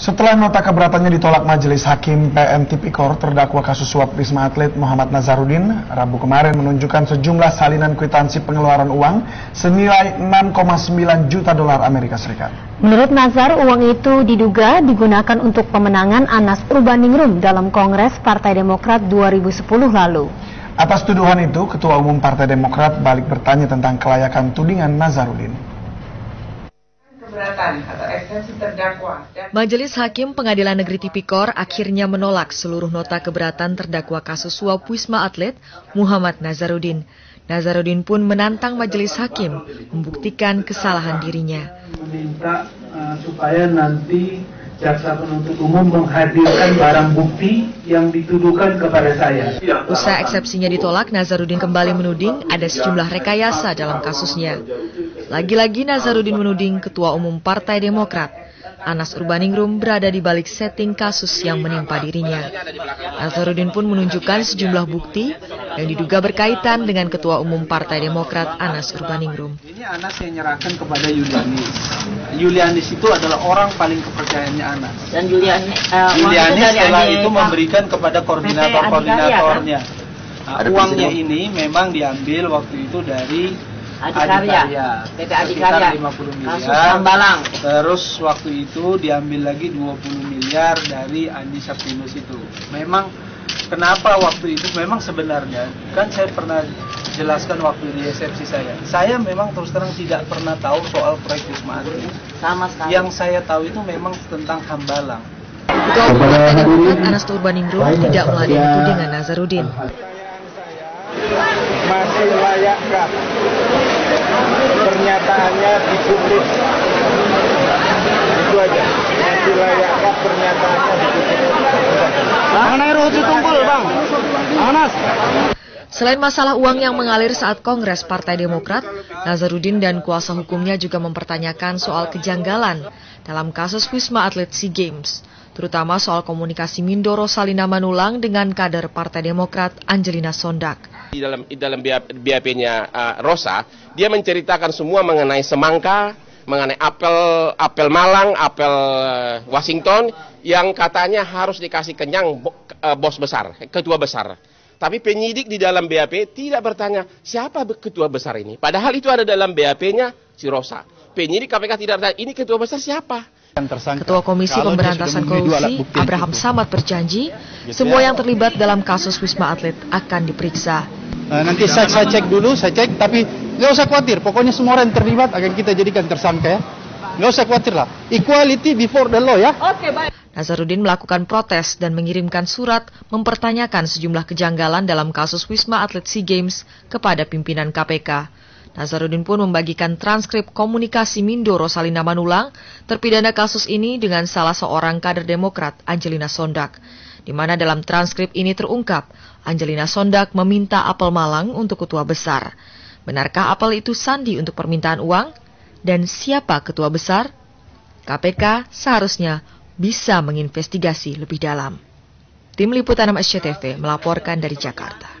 Setelah nota keberatannya ditolak Majelis Hakim PN Tipikor, terdakwa kasus suap Wisma Atlet Muhammad Nazarudin, Rabu kemarin menunjukkan sejumlah salinan kwitansi pengeluaran uang senilai 6,9 juta dolar Amerika Serikat. Menurut Nazar, uang itu diduga digunakan untuk pemenangan Anas Urbaningrum dalam Kongres Partai Demokrat 2010 lalu. Atas tuduhan itu, Ketua Umum Partai Demokrat balik bertanya tentang kelayakan tudingan Nazarudin keberatan atau eksepsi terdakwa. Majelis Hakim Pengadilan Negeri Tipikor akhirnya menolak seluruh nota keberatan terdakwa kasus suap Wisma Atlet Muhammad Nazarudin. Nazarudin pun menantang majelis hakim membuktikan kesalahan dirinya. Meminta uh, supaya nanti jaksa penuntut umum menghadirkan barang bukti yang dituduhkan kepada saya. Usai eksepsinya ditolak, Nazarudin kembali menuding ada sejumlah rekayasa dalam kasusnya. Lagi-lagi Nazarudin menuding Ketua Umum Partai Demokrat, Anas Urbaningrum berada di balik setting kasus yang menimpa dirinya. Nazarudin pun menunjukkan sejumlah bukti yang diduga berkaitan dengan Ketua Umum Partai Demokrat Anas Urbaningrum. Ini Anas yang menyerahkan kepada Yulianis. Yulianis itu adalah orang paling kepercayaannya Anas. Dan Yulianis, uh, Yulianis setelah itu memberikan kepada koordinator-koordinatornya. Nah, uangnya ini memang diambil waktu itu dari Adikarya, PT Adikarya, 50 miliar. Kasus Hambalang. Terus waktu itu diambil lagi 20 miliar dari Andi Sapinus itu. Memang kenapa waktu itu memang sebenarnya kan saya pernah jelaskan waktu di resepsi saya. Saya memang terus terang tidak pernah tahu soal proyek Wisma Atlet. Sama sekali. Yang saya tahu itu memang tentang Hambalang. Ketua Umum Anas Turbaningrum tidak meladeni tudingan Nazarudin. Masih layakkah pernyataannya dipublik itu aja. Masih layakkah pernyataannya dipublik mengenai Ruhuti Tungkul Bang. Anas Selain masalah uang yang mengalir saat Kongres Partai Demokrat, Nazarudin dan kuasa hukumnya juga mempertanyakan soal kejanggalan dalam kasus Wisma Atlet SEA Games, terutama soal komunikasi Mindoro Salina Manulang dengan kader Partai Demokrat Angelina Sondak. Di dalam di dalam BAP-nya uh, Rosa, dia menceritakan semua mengenai semangka, mengenai apel apel Malang, apel uh, Washington yang katanya harus dikasih kenyang uh, bos besar, ketua besar. Tapi penyidik di dalam BAP tidak bertanya siapa ketua besar ini. Padahal itu ada dalam BAP-nya si Rosa. Penyidik KPK tidak bertanya ini ketua besar siapa. Ketua Komisi Pemberantasan Korupsi Abraham Samad berjanji gitu semua ya. yang terlibat dalam kasus Wisma Atlet akan diperiksa. Nah, nanti saya, saya cek dulu, saya cek, tapi nggak usah khawatir. Pokoknya semua orang yang terlibat akan kita jadikan tersangka ya. Nggak usah khawatir lah. Equality before the law ya. Oke, baik. Nazarudin melakukan protes dan mengirimkan surat mempertanyakan sejumlah kejanggalan dalam kasus Wisma Atlet SEA Games kepada pimpinan KPK. Nazarudin pun membagikan transkrip komunikasi Mindo Rosalina Manulang, terpidana kasus ini dengan salah seorang kader Demokrat, Angelina Sondak, di mana dalam transkrip ini terungkap, Angelina Sondak meminta apel Malang untuk ketua besar. Benarkah apel itu sandi untuk permintaan uang? Dan siapa ketua besar? KPK seharusnya bisa menginvestigasi lebih dalam. Tim Liputan SCTV melaporkan dari Jakarta.